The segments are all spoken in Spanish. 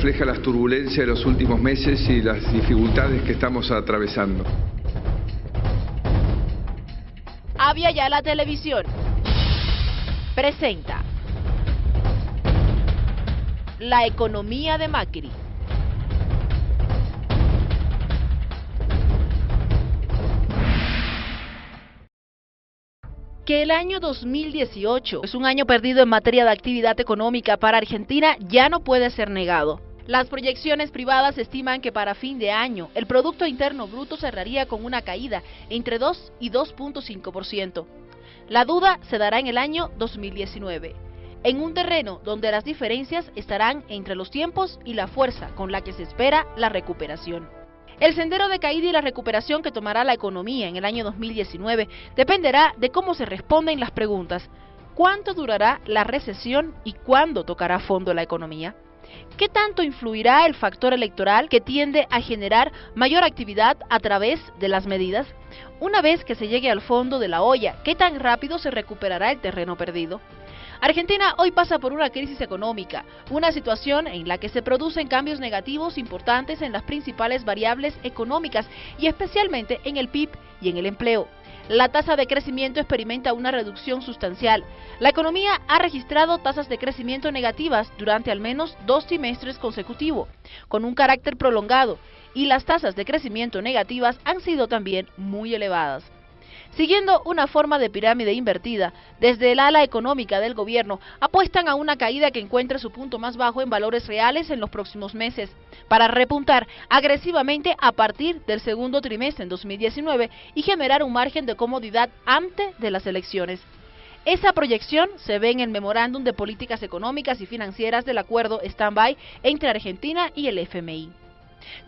refleja las turbulencias de los últimos meses y las dificultades que estamos atravesando. Avia ya la televisión presenta la economía de Macri. Que el año 2018 es un año perdido en materia de actividad económica para Argentina ya no puede ser negado. Las proyecciones privadas estiman que para fin de año el Producto Interno Bruto cerraría con una caída entre 2 y 2.5%. La duda se dará en el año 2019, en un terreno donde las diferencias estarán entre los tiempos y la fuerza con la que se espera la recuperación. El sendero de caída y la recuperación que tomará la economía en el año 2019 dependerá de cómo se responden las preguntas. ¿Cuánto durará la recesión y cuándo tocará fondo la economía? ¿Qué tanto influirá el factor electoral que tiende a generar mayor actividad a través de las medidas? Una vez que se llegue al fondo de la olla, ¿qué tan rápido se recuperará el terreno perdido? Argentina hoy pasa por una crisis económica, una situación en la que se producen cambios negativos importantes en las principales variables económicas y especialmente en el PIB y en el empleo. La tasa de crecimiento experimenta una reducción sustancial. La economía ha registrado tasas de crecimiento negativas durante al menos dos trimestres consecutivos, con un carácter prolongado, y las tasas de crecimiento negativas han sido también muy elevadas. Siguiendo una forma de pirámide invertida, desde el ala económica del gobierno apuestan a una caída que encuentre su punto más bajo en valores reales en los próximos meses, para repuntar agresivamente a partir del segundo trimestre en 2019 y generar un margen de comodidad antes de las elecciones. Esa proyección se ve en el memorándum de políticas económicas y financieras del acuerdo stand-by entre Argentina y el FMI.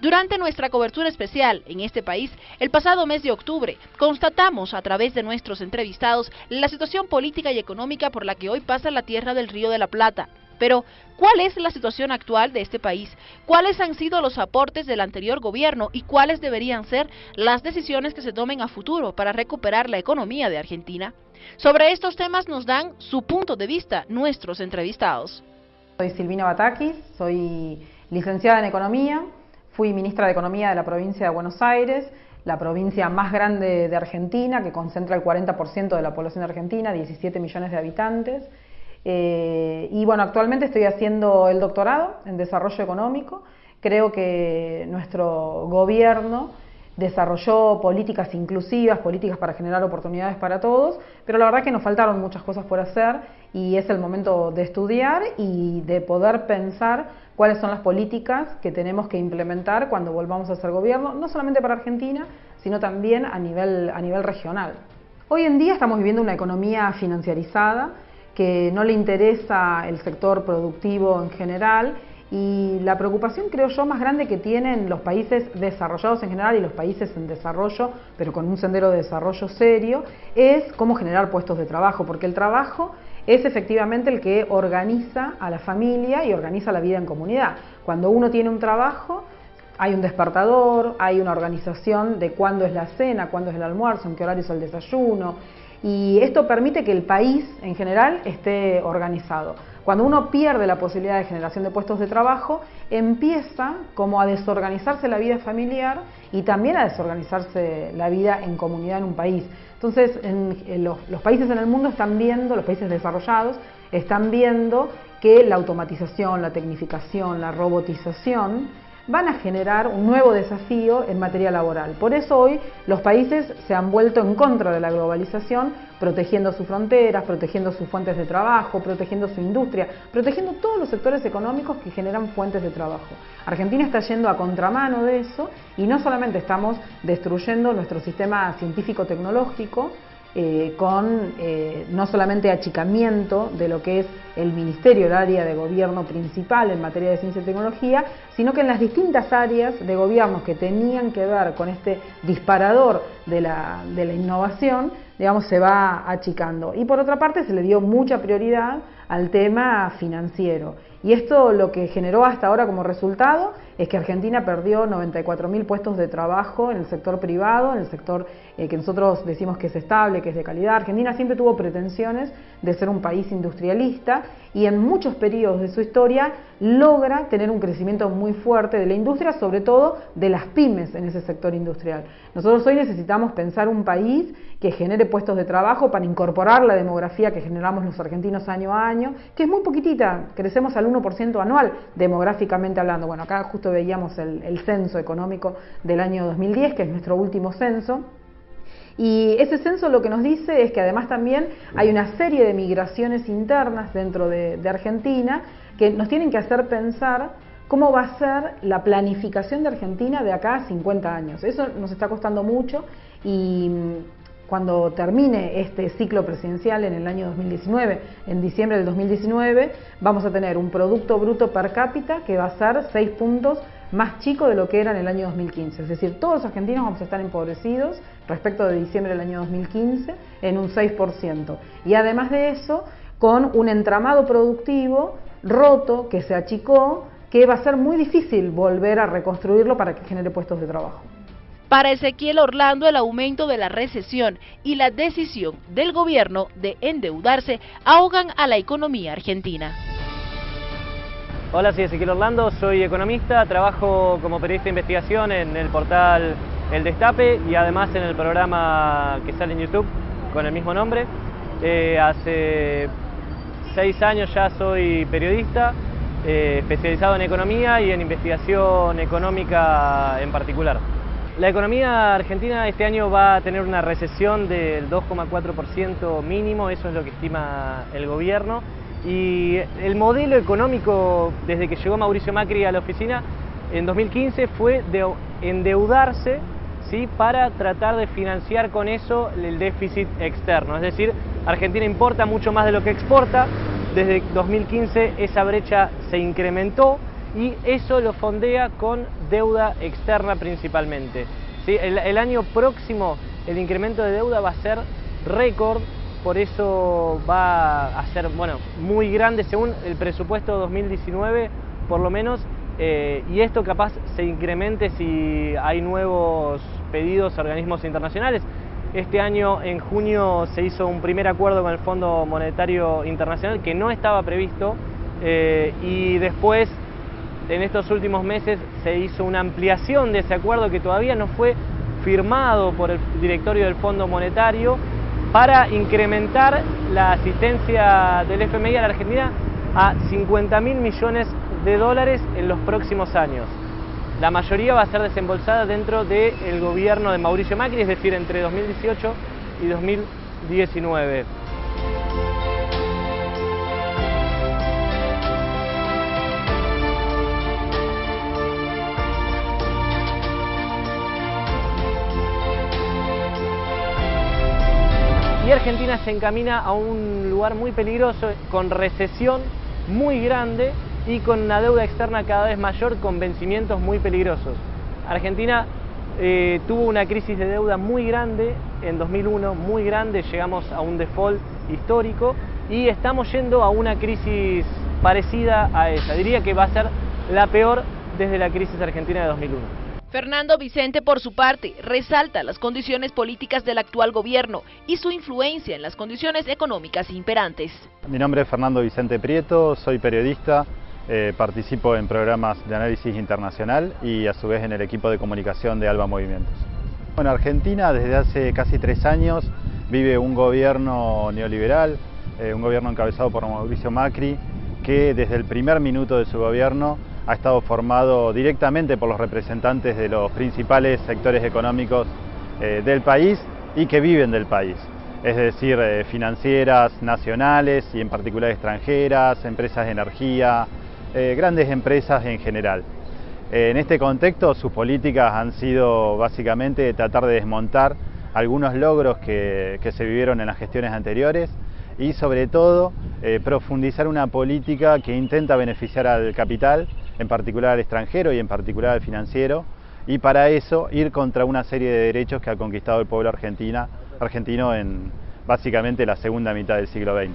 Durante nuestra cobertura especial en este país, el pasado mes de octubre, constatamos a través de nuestros entrevistados la situación política y económica por la que hoy pasa la tierra del Río de la Plata. Pero, ¿cuál es la situación actual de este país? ¿Cuáles han sido los aportes del anterior gobierno y cuáles deberían ser las decisiones que se tomen a futuro para recuperar la economía de Argentina? Sobre estos temas nos dan su punto de vista nuestros entrevistados. Soy Silvina Batakis, soy licenciada en Economía, Fui ministra de Economía de la provincia de Buenos Aires, la provincia más grande de Argentina, que concentra el 40% de la población argentina, 17 millones de habitantes. Eh, y bueno, actualmente estoy haciendo el doctorado en desarrollo económico. Creo que nuestro gobierno desarrolló políticas inclusivas, políticas para generar oportunidades para todos, pero la verdad que nos faltaron muchas cosas por hacer y es el momento de estudiar y de poder pensar cuáles son las políticas que tenemos que implementar cuando volvamos a ser gobierno, no solamente para Argentina, sino también a nivel, a nivel regional. Hoy en día estamos viviendo una economía financiarizada que no le interesa el sector productivo en general y la preocupación, creo yo, más grande que tienen los países desarrollados en general y los países en desarrollo, pero con un sendero de desarrollo serio, es cómo generar puestos de trabajo, porque el trabajo es efectivamente el que organiza a la familia y organiza la vida en comunidad. Cuando uno tiene un trabajo, hay un despertador, hay una organización de cuándo es la cena, cuándo es el almuerzo, en qué horario es el desayuno, y esto permite que el país en general esté organizado. Cuando uno pierde la posibilidad de generación de puestos de trabajo, empieza como a desorganizarse la vida familiar y también a desorganizarse la vida en comunidad en un país. Entonces, los, los países en el mundo están viendo, los países desarrollados, están viendo que la automatización, la tecnificación, la robotización van a generar un nuevo desafío en materia laboral. Por eso hoy los países se han vuelto en contra de la globalización, protegiendo sus fronteras, protegiendo sus fuentes de trabajo, protegiendo su industria, protegiendo todos los sectores económicos que generan fuentes de trabajo. Argentina está yendo a contramano de eso y no solamente estamos destruyendo nuestro sistema científico-tecnológico, eh, con eh, no solamente achicamiento de lo que es el ministerio, el área de gobierno principal en materia de ciencia y tecnología, sino que en las distintas áreas de gobierno que tenían que ver con este disparador de la, de la innovación, digamos, se va achicando. Y por otra parte se le dio mucha prioridad al tema financiero. Y esto lo que generó hasta ahora como resultado es que Argentina perdió 94.000 puestos de trabajo en el sector privado, en el sector eh, que nosotros decimos que es estable, que es de calidad. Argentina siempre tuvo pretensiones de ser un país industrialista y en muchos periodos de su historia logra tener un crecimiento muy fuerte de la industria, sobre todo de las pymes en ese sector industrial. Nosotros hoy necesitamos pensar un país que genere puestos de trabajo para incorporar la demografía que generamos los argentinos año a año, que es muy poquitita, crecemos al 1% anual demográficamente hablando. Bueno, acá justo veíamos el, censo económico del año 2010, que es nuestro último censo. Y ese censo lo que nos dice es que además también hay una serie de migraciones internas dentro de, de, Argentina que nos tienen que hacer pensar cómo va a ser la planificación de Argentina de acá a 50 años. Eso nos está costando mucho y cuando termine este ciclo presidencial en el año 2019, en diciembre del 2019, vamos a tener un Producto Bruto per cápita que va a ser 6 puntos más chico de lo que era en el año 2015. Es decir, todos los argentinos vamos a estar empobrecidos respecto de diciembre del año 2015 en un 6%. Y además de eso, con un entramado productivo roto que se achicó, que va a ser muy difícil volver a reconstruirlo para que genere puestos de trabajo. Para Ezequiel Orlando, el aumento de la recesión y la decisión del gobierno de endeudarse ahogan a la economía argentina. Hola, soy Ezequiel Orlando, soy economista, trabajo como periodista de investigación en el portal El Destape y además en el programa que sale en YouTube con el mismo nombre. Eh, hace seis años ya soy periodista, eh, especializado en economía y en investigación económica en particular. La economía argentina este año va a tener una recesión del 2,4% mínimo, eso es lo que estima el gobierno. Y el modelo económico desde que llegó Mauricio Macri a la oficina en 2015 fue de endeudarse ¿sí? para tratar de financiar con eso el déficit externo. Es decir, Argentina importa mucho más de lo que exporta. Desde 2015 esa brecha se incrementó y eso lo fondea con deuda externa principalmente. El, año próximo el incremento de deuda va a ser récord, por eso va a ser bueno, muy grande según el presupuesto 2019 por lo menos, eh, y esto capaz se incremente si hay nuevos pedidos a organismos internacionales. Este año, en junio, se hizo un primer acuerdo con el Fondo Monetario Internacional que no estaba previsto eh, y después en estos últimos meses se hizo una ampliación de ese acuerdo que todavía no fue firmado por el directorio del Fondo Monetario para incrementar la asistencia del FMI a la Argentina a 50 mil millones de dólares en los próximos años. La mayoría va a ser desembolsada dentro del gobierno de Mauricio Macri, es decir, entre 2018 y 2019. Y Argentina se encamina a un lugar muy peligroso, con recesión muy grande y con una deuda externa cada vez mayor, con vencimientos muy peligrosos. Argentina eh, tuvo una crisis de deuda muy grande en 2001, muy grande, llegamos a un default histórico y estamos yendo a una crisis parecida a esa. Diría que va a ser la peor desde la crisis argentina de 2001. Fernando Vicente, por su parte, resalta las condiciones políticas del actual gobierno y su influencia en las condiciones económicas imperantes. Mi nombre es Fernando Vicente Prieto, soy periodista, eh, participo en programas de análisis internacional y a su vez en el equipo de comunicación de Alba Movimientos. Bueno, Argentina desde hace casi tres años vive un gobierno neoliberal, eh, un gobierno encabezado por Mauricio Macri, que desde el primer minuto de su gobierno ha estado formado directamente por los representantes de los principales sectores económicos eh, del país y que viven del país, es decir, eh, financieras nacionales y en particular extranjeras, empresas de energía, eh, grandes empresas en general. en este contexto sus políticas han sido básicamente tratar de desmontar algunos logros que, que se vivieron en las gestiones anteriores y sobre todo profundizar una política que intenta beneficiar al capital en particular al extranjero y en particular al financiero, y para eso ir contra una serie de derechos que ha conquistado el pueblo argentino en básicamente la segunda mitad del siglo XX.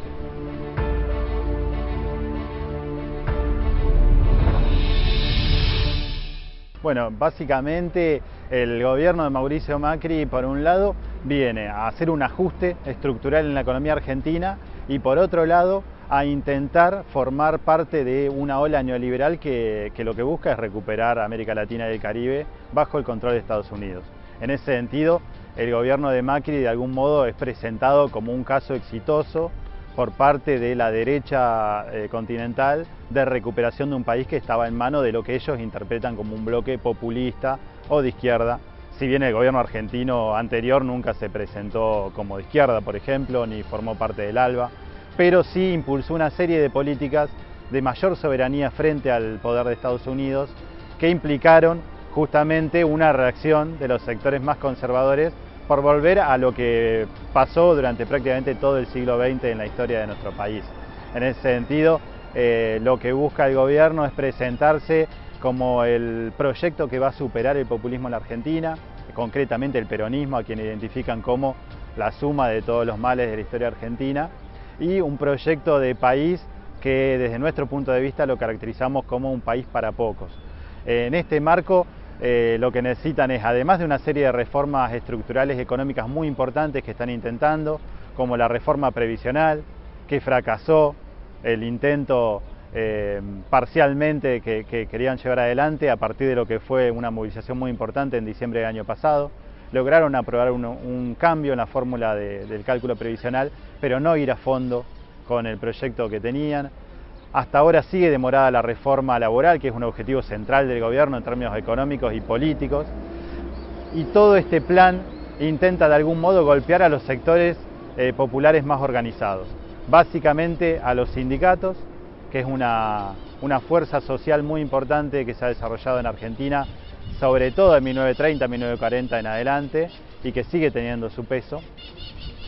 Bueno, básicamente el gobierno de Mauricio Macri, por un lado, viene a hacer un ajuste estructural en la economía argentina y por otro lado, a intentar formar parte de una ola neoliberal que, lo que busca es recuperar América Latina y el Caribe bajo el control de Estados Unidos. En ese sentido, el gobierno de Macri de algún modo es presentado como un caso exitoso por parte de la derecha eh, continental de recuperación de un país que estaba en mano de lo que ellos interpretan como un bloque populista o de izquierda, si bien el gobierno argentino anterior nunca se presentó como de izquierda, por ejemplo, ni formó parte del ALBA, pero sí impulsó una serie de políticas de mayor soberanía frente al poder de Estados Unidos que implicaron justamente una reacción de los sectores más conservadores por volver a lo que pasó durante prácticamente todo el siglo XX en la historia de nuestro país. En ese sentido, eh, lo que busca el gobierno es presentarse como el proyecto que va a superar el populismo en la Argentina, concretamente el peronismo, a quien identifican como la suma de todos los males de la historia argentina, y un proyecto de país que desde nuestro punto de vista lo caracterizamos como un país para pocos. En este marco eh, lo que necesitan es, además de una serie de reformas estructurales económicas muy importantes que están intentando, como la reforma previsional, que fracasó, el intento eh, parcialmente que, querían llevar adelante a partir de lo que fue una movilización muy importante en diciembre del año pasado. Lograron aprobar un, cambio en la fórmula del cálculo previsional, pero no ir a fondo con el proyecto que tenían. Hasta ahora sigue demorada la reforma laboral, que es un objetivo central del gobierno en términos económicos y políticos. Y todo este plan intenta de algún modo golpear a los sectores eh, populares más organizados. Básicamente a los sindicatos, que es una, una fuerza social muy importante que se ha desarrollado en Argentina, sobre todo en 1930, 1940 en adelante, y que sigue teniendo su peso.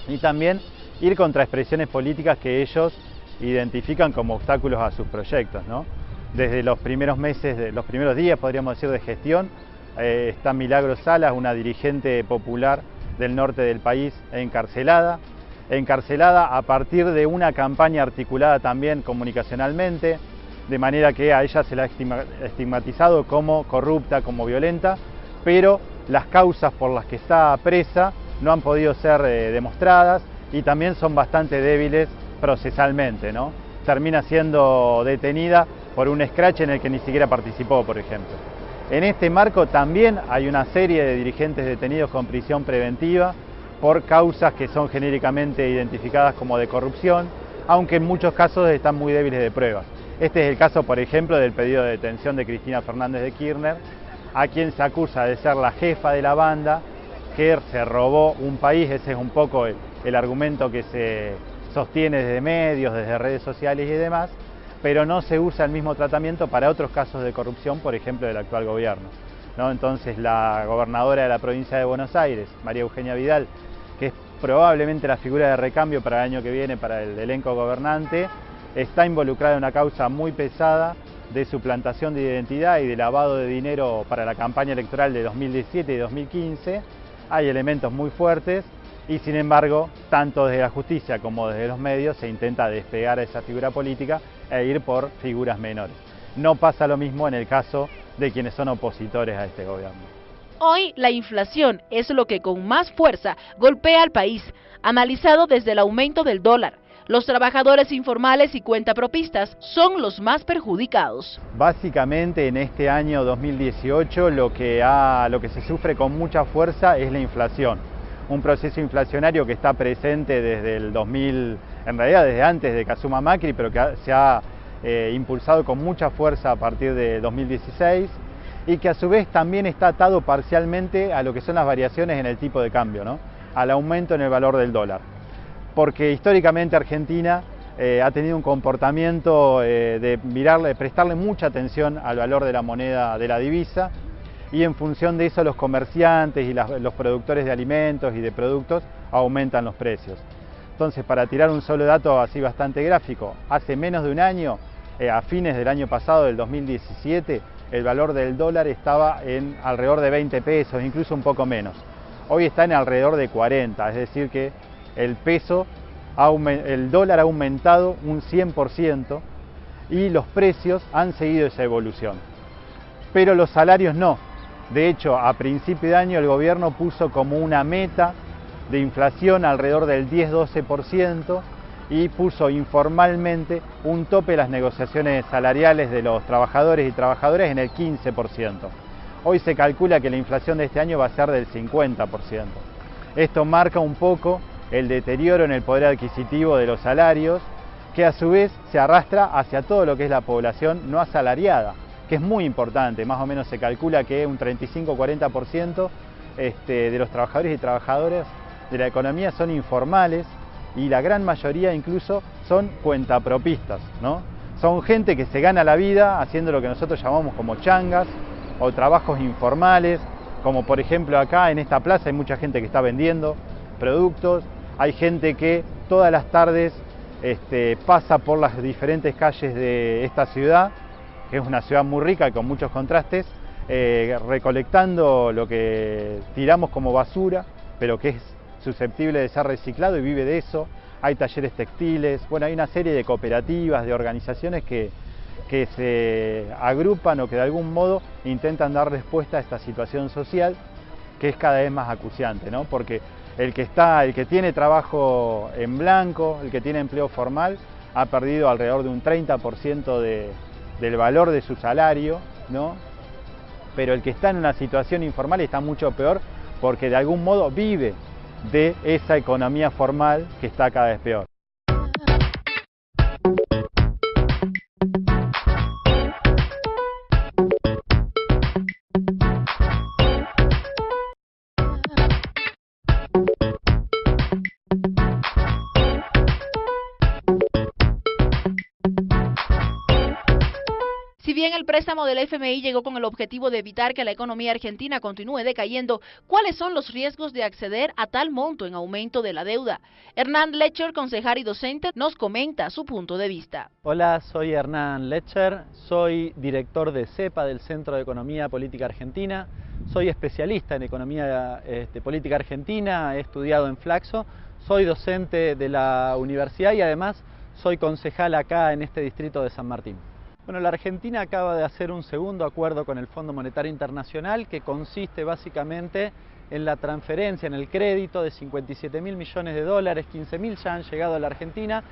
Y también ir contra expresiones políticas que ellos identifican como obstáculos a sus proyectos. ¿no? Desde los primeros meses, de, los primeros días, podríamos decir, de gestión, eh, está Milagro Salas, una dirigente popular del norte del país, encarcelada. Encarcelada a partir de una campaña articulada también comunicacionalmente, de manera que a ella se la ha estigmatizado como corrupta, como violenta, pero las causas por las que está presa no han podido ser eh, demostradas y también son bastante débiles procesalmente, ¿no? Termina siendo detenida por un scratch en el que ni siquiera participó, por ejemplo. En este marco también hay una serie de dirigentes detenidos con prisión preventiva por causas que son genéricamente identificadas como de corrupción, aunque en muchos casos están muy débiles de pruebas. Este es el caso, por ejemplo, del pedido de detención de Cristina Fernández de Kirchner, a quien se acusa de ser la jefa de la banda que se robó un país, ese es un poco el argumento que se sostiene desde medios, desde redes sociales y demás, pero no se usa el mismo tratamiento para otros casos de corrupción, por ejemplo, del actual gobierno. ¿no? Entonces la gobernadora de la provincia de Buenos Aires, María Eugenia Vidal, que es probablemente la figura de recambio para el año que viene para el elenco gobernante, está involucrada en una causa muy pesada de suplantación de identidad y de lavado de dinero para la campaña electoral de 2017 y 2015. Hay elementos muy fuertes y sin embargo, tanto desde la justicia como desde los medios se intenta despegar a esa figura política e ir por figuras menores. No pasa lo mismo en el caso de quienes son opositores a este gobierno. Hoy la inflación es lo que con más fuerza golpea al país, analizado desde el aumento del dólar. Los trabajadores informales y cuentapropistas son los más perjudicados. Básicamente en este año 2018 lo que, ha, lo que se sufre con mucha fuerza es la inflación un proceso inflacionario que está presente desde el 2000, en realidad desde antes de Kazuma Macri, pero que se ha eh, impulsado con mucha fuerza a partir de 2016 y que a su vez también está atado parcialmente a lo que son las variaciones en el tipo de cambio, al aumento en el valor del dólar. Porque históricamente Argentina eh, ha tenido un comportamiento eh, de mirarle, prestarle mucha atención al valor de la moneda de la divisa y en función de eso los comerciantes y los productores de alimentos y de productos aumentan los precios. Entonces, para tirar un solo dato así bastante gráfico, hace menos de un año, eh, a fines del año pasado, del 2017, el valor del dólar estaba en alrededor de 20 pesos, incluso un poco menos. Hoy está en alrededor de 40, es decir que el peso, el dólar ha aumentado un 100% y los precios han seguido esa evolución. Pero los salarios no, De hecho, a principio de año el gobierno puso como una meta de inflación alrededor del 10-12% y puso informalmente un tope de las negociaciones salariales de los trabajadores y trabajadoras en el 15%. Hoy se calcula que la inflación de este año va a ser del 50%. Esto marca un poco el deterioro en el poder adquisitivo de los salarios, que a su vez se arrastra hacia todo lo que es la población no asalariada, que es muy importante, más o menos se calcula que un 35-40% este, de los trabajadores y trabajadoras de la economía son informales y la gran mayoría incluso son cuentapropistas, ¿no? Son gente que se gana la vida haciendo lo que nosotros llamamos como changas o trabajos informales, como por ejemplo acá en esta plaza hay mucha gente que está vendiendo productos, hay gente que todas las tardes este, pasa por las diferentes calles de esta ciudad, que es una ciudad muy rica con muchos contrastes, eh, recolectando lo que tiramos como basura, pero que es susceptible de ser reciclado y vive de eso. Hay talleres textiles, bueno, hay una serie de cooperativas, de organizaciones que, que se agrupan o que de algún modo intentan dar respuesta a esta situación social que es cada vez más acuciante, ¿no? Porque el que está, el que tiene trabajo en blanco, el que tiene empleo formal, ha perdido alrededor de un 30% de, del valor de su salario, ¿no? Pero el que está en una situación informal está mucho peor porque de algún modo vive de esa economía formal que está cada vez peor. Préstamo del FMI llegó con el objetivo de evitar que la economía argentina continúe decayendo, ¿cuáles son los riesgos de acceder a tal monto en aumento de la deuda? Hernán Lecher, concejal y docente, nos comenta su punto de vista. Hola, soy Hernán Lecher, soy director de CEPA del Centro de Economía Política Argentina, soy especialista en economía este, política argentina, he estudiado en Flaxo, soy docente de la universidad y además soy concejal acá en este distrito de San Martín. Bueno, la Argentina acaba de hacer un segundo acuerdo con el Fondo Monetario Internacional que consiste básicamente en la transferencia, en el crédito de 57 mil millones de dólares, 15 mil ya han llegado a la Argentina.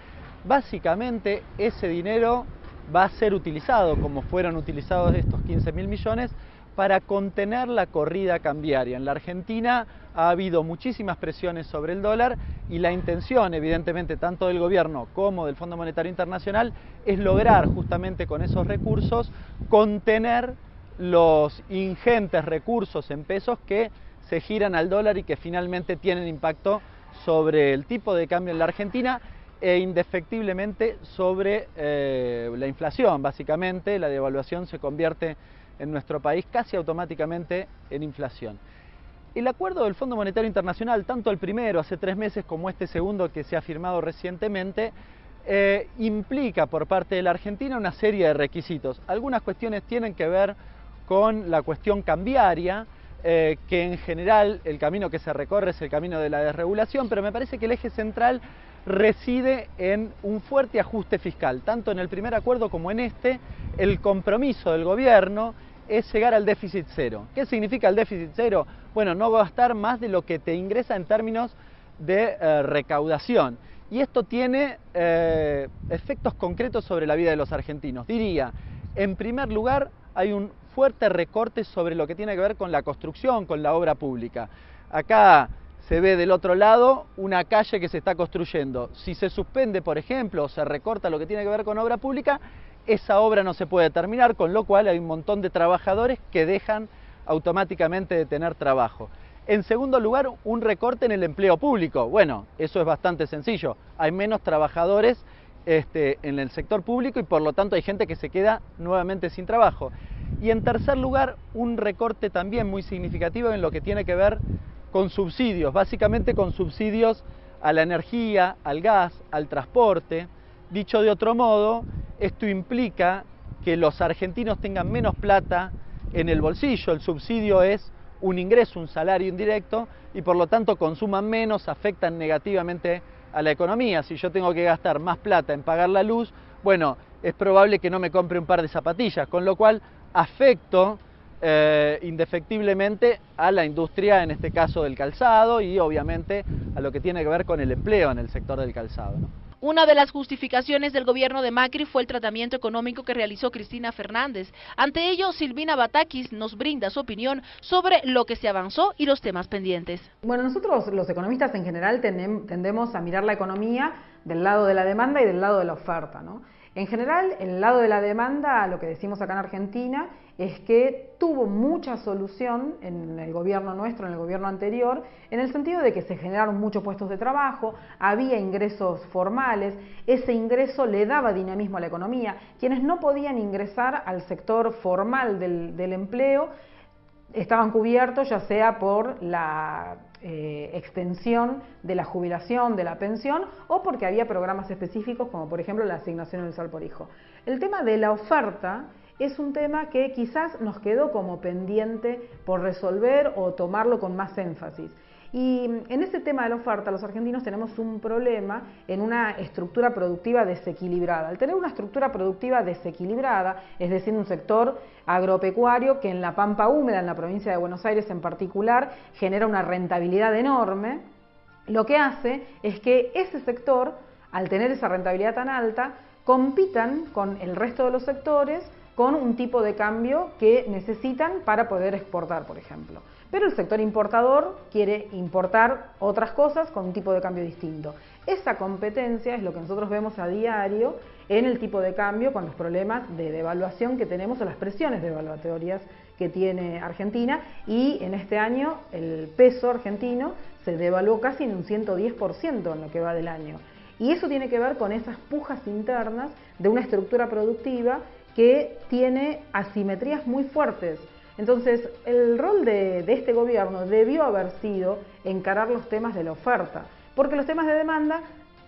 Básicamente ese dinero va a ser utilizado, como fueron utilizados estos 15 mil millones, para contener la corrida cambiaria. En la Argentina ha habido muchísimas presiones sobre el dólar y la intención, evidentemente, tanto del gobierno como del Fondo Monetario Internacional es lograr justamente con esos recursos contener los ingentes recursos en pesos que se giran al dólar y que finalmente tienen impacto sobre el tipo de cambio en la Argentina e indefectiblemente sobre eh, la inflación. Básicamente la devaluación se convierte en nuestro país casi automáticamente en inflación. El acuerdo del Fondo Monetario Internacional, tanto el primero hace tres meses como este segundo que se ha firmado recientemente, eh, implica por parte de la Argentina una serie de requisitos. Algunas cuestiones tienen que ver con la cuestión cambiaria, eh, que en general el camino que se recorre es el camino de la desregulación, pero me parece que el eje central reside en un fuerte ajuste fiscal, tanto en el primer acuerdo como en este, el compromiso del gobierno es llegar al déficit cero. ¿Qué significa el déficit cero? Bueno, no gastar más de lo que te ingresa en términos de eh, recaudación. Y esto tiene eh, efectos concretos sobre la vida de los argentinos. Diría, en primer lugar, hay un fuerte recorte sobre lo que tiene que ver con la construcción, con la obra pública. Acá se ve del otro lado una calle que se está construyendo. Si se suspende, por ejemplo, o se recorta lo que tiene que ver con obra pública, esa obra no se puede terminar, con lo cual hay un montón de trabajadores que dejan automáticamente de tener trabajo. En segundo lugar, un recorte en el empleo público. Bueno, eso es bastante sencillo. Hay menos trabajadores este, en el sector público y por lo tanto hay gente que se queda nuevamente sin trabajo. Y en tercer lugar, un recorte también muy significativo en lo que tiene que ver con subsidios, básicamente con subsidios a la energía, al gas, al transporte. Dicho de otro modo, esto implica que los argentinos tengan menos plata en el bolsillo. El subsidio es un ingreso, un salario indirecto y por lo tanto consuman menos, afectan negativamente a la economía. Si yo tengo que gastar más plata en pagar la luz, bueno, es probable que no me compre un par de zapatillas, con lo cual afecto eh, indefectiblemente a la industria, en este caso del calzado, y obviamente a lo que tiene que ver con el empleo en el sector del calzado. Una de las justificaciones del gobierno de Macri fue el tratamiento económico que realizó Cristina Fernández. Ante ello, Silvina Batakis nos brinda su opinión sobre lo que se avanzó y los temas pendientes. Bueno, nosotros los economistas en general tendemos a mirar la economía del lado de la demanda y del lado de la oferta. ¿no? En general, el lado de la demanda, lo que decimos acá en Argentina, es que tuvo mucha solución en el gobierno nuestro, en el gobierno anterior, en el sentido de que se generaron muchos puestos de trabajo, había ingresos formales, ese ingreso le daba dinamismo a la economía. Quienes no podían ingresar al sector formal del, empleo estaban cubiertos ya sea por la eh, extensión de la jubilación, de la pensión, o porque había programas específicos como por ejemplo la asignación universal por hijo. El tema de la oferta es un tema que quizás nos quedó como pendiente por resolver o tomarlo con más énfasis. Y en ese tema de la oferta, los argentinos tenemos un problema en una estructura productiva desequilibrada. Al tener una estructura productiva desequilibrada, es decir, un sector agropecuario que en la pampa húmeda, en la provincia de Buenos Aires en particular, genera una rentabilidad enorme, lo que hace es que ese sector, al tener esa rentabilidad tan alta, compitan con el resto de los sectores con un tipo de cambio que necesitan para poder exportar, por ejemplo. Pero el sector importador quiere importar otras cosas con un tipo de cambio distinto. Esa competencia es lo que nosotros vemos a diario en el tipo de cambio con los problemas de devaluación que tenemos o las presiones devaluatorias que tiene Argentina y en este año el peso argentino se devaluó casi en un 110% en lo que va del año. Y eso tiene que ver con esas pujas internas de una estructura productiva que tiene asimetrías muy fuertes. Entonces, el rol de, este gobierno debió haber sido encarar los temas de la oferta, porque los temas de demanda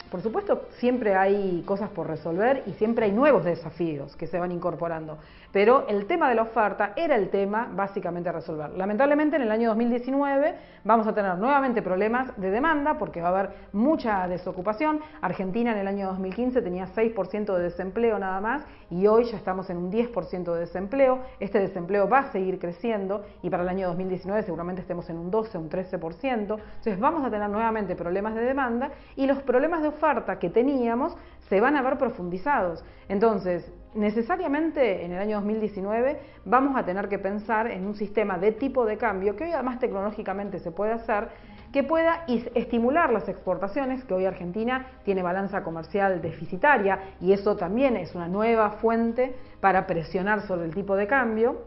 por supuesto, siempre hay cosas por resolver y siempre hay nuevos desafíos que se van incorporando, pero el tema de la oferta era el tema básicamente a resolver. Lamentablemente en el año 2019 vamos a tener nuevamente problemas de demanda porque va a haber mucha desocupación. Argentina en el año 2015 tenía 6% de desempleo nada más y hoy ya estamos en un 10% de desempleo. Este desempleo va a seguir creciendo y para el año 2019 seguramente estemos en un 12, un 13%. Entonces vamos a tener nuevamente problemas de demanda y los problemas de oferta oferta que teníamos se van a ver profundizados. Entonces, necesariamente en el año 2019 vamos a tener que pensar en un sistema de tipo de cambio que hoy además tecnológicamente se puede hacer, que pueda estimular las exportaciones, que hoy Argentina tiene balanza comercial deficitaria y eso también es una nueva fuente para presionar sobre el tipo de cambio.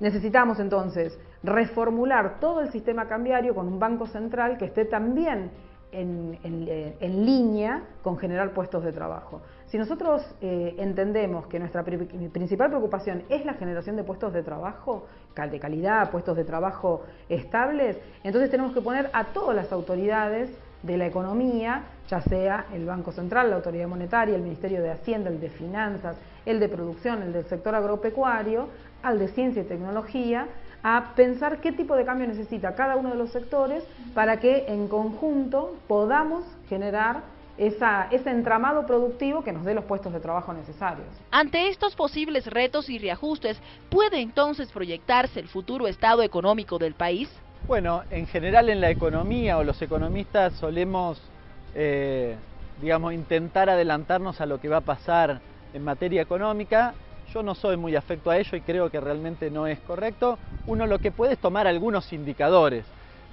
Necesitamos entonces reformular todo el sistema cambiario con un banco central que esté también en, línea con generar puestos de trabajo. Si nosotros eh, entendemos que nuestra principal preocupación es la generación de puestos de trabajo, de calidad, puestos de trabajo estables, entonces tenemos que poner a todas las autoridades de la economía, ya sea el Banco Central, la Autoridad Monetaria, el Ministerio de Hacienda, el de Finanzas, el de Producción, el del sector agropecuario, al de Ciencia y Tecnología, a pensar qué tipo de cambio necesita cada uno de los sectores para que en conjunto podamos generar ese entramado productivo que nos dé los puestos de trabajo necesarios. Ante estos posibles retos y reajustes, ¿puede entonces proyectarse el futuro estado económico del país? Bueno, en general en la economía o los economistas solemos, eh, digamos, intentar adelantarnos a lo que va a pasar en materia económica yo no soy muy afecto a ello y creo que realmente no es correcto. Uno lo que puede es tomar algunos indicadores.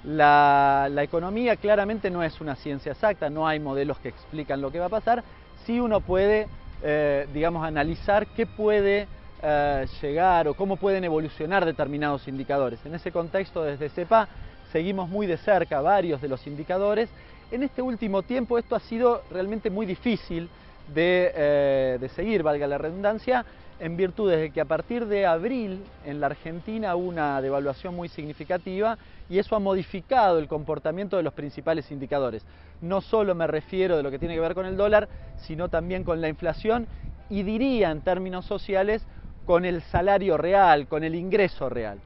La, economía claramente no es una ciencia exacta, no hay modelos que explican lo que va a pasar. Sí uno puede, eh, digamos, analizar qué puede eh, llegar o cómo pueden evolucionar determinados indicadores. En ese contexto, desde CEPA, seguimos muy de cerca varios de los indicadores. En este último tiempo esto ha sido realmente muy difícil de, eh, de seguir, valga la redundancia, en virtud de que a partir de abril en la Argentina hubo una devaluación muy significativa y eso ha modificado el comportamiento de los principales indicadores. No solo me refiero de lo que tiene que ver con el dólar, sino también con la inflación y diría en términos sociales con el salario real, con el ingreso real.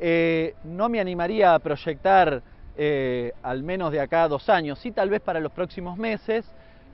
Eh, no me animaría a proyectar eh, al menos de acá dos años, sí tal vez para los próximos meses,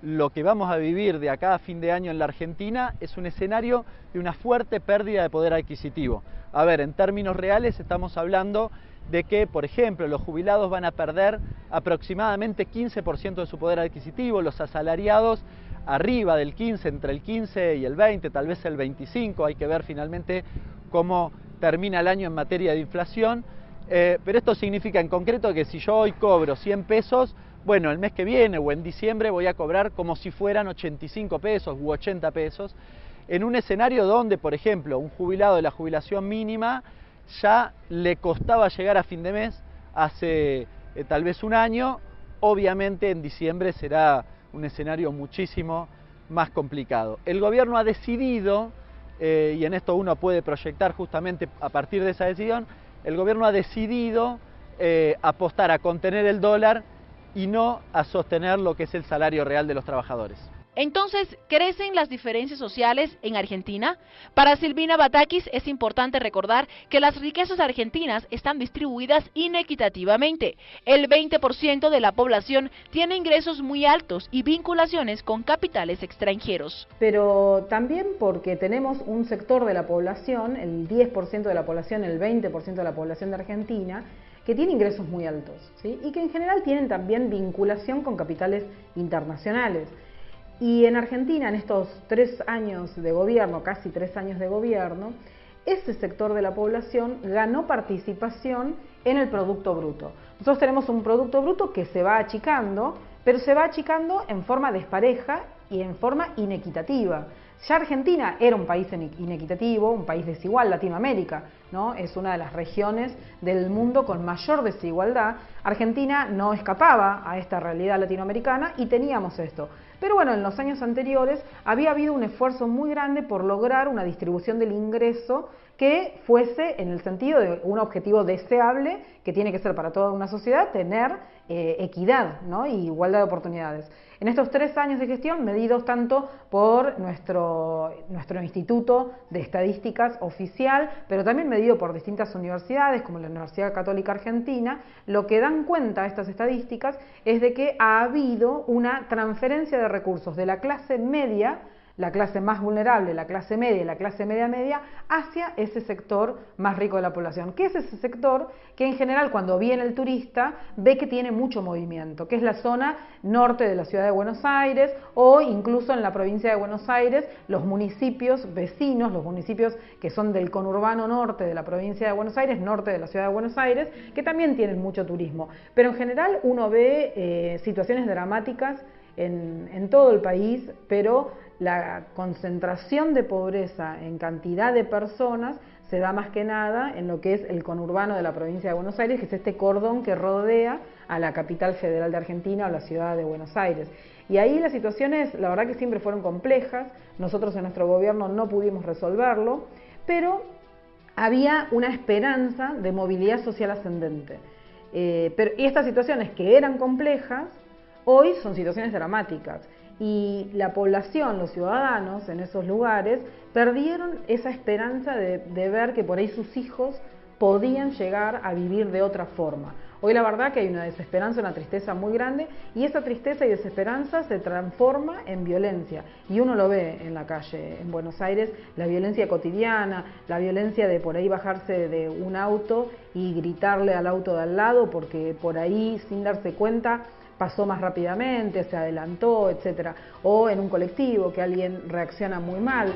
lo que vamos a vivir de acá a fin de año en la Argentina es un escenario de una fuerte pérdida de poder adquisitivo. A ver, en términos reales estamos hablando de que, por ejemplo, los jubilados van a perder aproximadamente 15% de su poder adquisitivo, los asalariados arriba del 15, entre el 15 y el 20, tal vez el 25, hay que ver finalmente cómo termina el año en materia de inflación, eh, pero esto significa en concreto que si yo hoy cobro 100 pesos, bueno, el mes que viene o en diciembre voy a cobrar como si fueran 85 pesos u 80 pesos, en un escenario donde, por ejemplo, un jubilado de la jubilación mínima ya le costaba llegar a fin de mes hace eh, tal vez un año, obviamente en diciembre será un escenario muchísimo más complicado. El gobierno ha decidido, eh, y en esto uno puede proyectar justamente a partir de esa decisión, el gobierno ha decidido eh, apostar a contener el dólar y no a sostener lo que es el salario real de los trabajadores. Entonces, ¿crecen las diferencias sociales en Argentina? Para Silvina Batakis es importante recordar que las riquezas argentinas están distribuidas inequitativamente. El 20% de la población tiene ingresos muy altos y vinculaciones con capitales extranjeros. Pero también porque tenemos un sector de la población, el 10% de la población, el 20% de la población de Argentina, que tiene ingresos muy altos y que en general tienen también vinculación con capitales internacionales. Y en Argentina, en estos tres años de gobierno, casi tres años de gobierno, ese sector de la población ganó participación en el Producto Bruto. Nosotros tenemos un Producto Bruto que se va achicando, pero se va achicando en forma despareja y en forma inequitativa. Ya Argentina era un país inequitativo, un país desigual, Latinoamérica, ¿no? Es una de las regiones del mundo con mayor desigualdad. Argentina no escapaba a esta realidad latinoamericana y teníamos esto. Pero bueno, en los años anteriores había habido un esfuerzo muy grande por lograr una distribución del ingreso que fuese en el sentido de un objetivo deseable que tiene que ser para toda una sociedad tener eh, equidad ¿no? y igualdad de oportunidades. En estos tres años de gestión, medidos tanto por nuestro, nuestro Instituto de Estadísticas oficial, pero también medido por distintas universidades, como la Universidad Católica Argentina, lo que dan cuenta estas estadísticas es de que ha habido una transferencia de recursos de la clase media la clase más vulnerable, la clase media y la clase media media hacia ese sector más rico de la población, que es ese sector que en general cuando viene el turista ve que tiene mucho movimiento, que es la zona norte de la ciudad de Buenos Aires o incluso en la provincia de Buenos Aires los municipios vecinos, los municipios que son del conurbano norte de la provincia de Buenos Aires, norte de la ciudad de Buenos Aires, que también tienen mucho turismo. Pero en general uno ve eh, situaciones dramáticas en, todo el país, pero la concentración de pobreza en cantidad de personas se da más que nada en lo que es el conurbano de la provincia de Buenos Aires, que es este cordón que rodea a la capital federal de Argentina o la ciudad de Buenos Aires. Y ahí las situaciones, la verdad que siempre fueron complejas, nosotros en nuestro gobierno no pudimos resolverlo, pero había una esperanza de movilidad social ascendente. Eh, pero, y estas situaciones que eran complejas, hoy son situaciones dramáticas y la población, los ciudadanos en esos lugares, perdieron esa esperanza de, ver que por ahí sus hijos podían llegar a vivir de otra forma. Hoy la verdad que hay una desesperanza, una tristeza muy grande y esa tristeza y desesperanza se transforma en violencia y uno lo ve en la calle en Buenos Aires, la violencia cotidiana, la violencia de por ahí bajarse de un auto y gritarle al auto de al lado porque por ahí sin darse cuenta pasó más rápidamente, se adelantó, etcétera, o en un colectivo que alguien reacciona muy mal.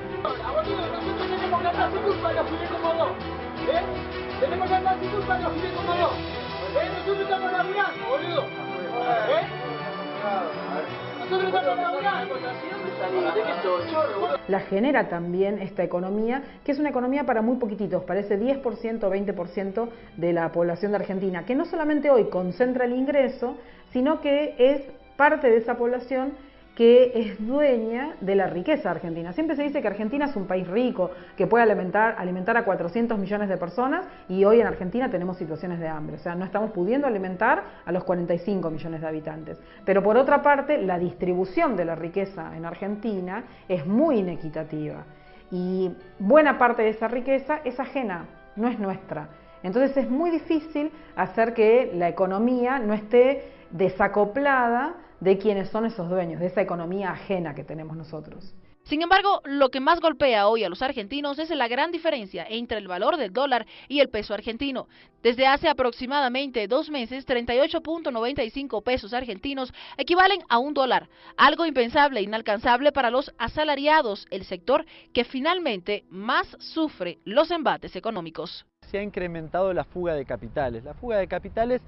La genera también esta economía, que es una economía para muy poquititos, parece 10%, 20% de la población de Argentina, que no solamente hoy concentra el ingreso, sino que es parte de esa población que es dueña de la riqueza argentina. Siempre se dice que Argentina es un país rico, que puede alimentar, alimentar a 400 millones de personas y hoy en Argentina tenemos situaciones de hambre, o sea, no estamos pudiendo alimentar a los 45 millones de habitantes. Pero por otra parte, la distribución de la riqueza en Argentina es muy inequitativa y buena parte de esa riqueza es ajena, no es nuestra. Entonces es muy difícil hacer que la economía no esté desacoplada de quiénes son esos dueños, de esa economía ajena que tenemos nosotros. Sin embargo, lo que más golpea hoy a los argentinos es la gran diferencia entre el valor del dólar y el peso argentino. Desde hace aproximadamente dos meses, 38.95 pesos argentinos equivalen a un dólar, algo impensable e inalcanzable para los asalariados, el sector que finalmente más sufre los embates económicos. Se ha incrementado la fuga de capitales. La fuga de capitales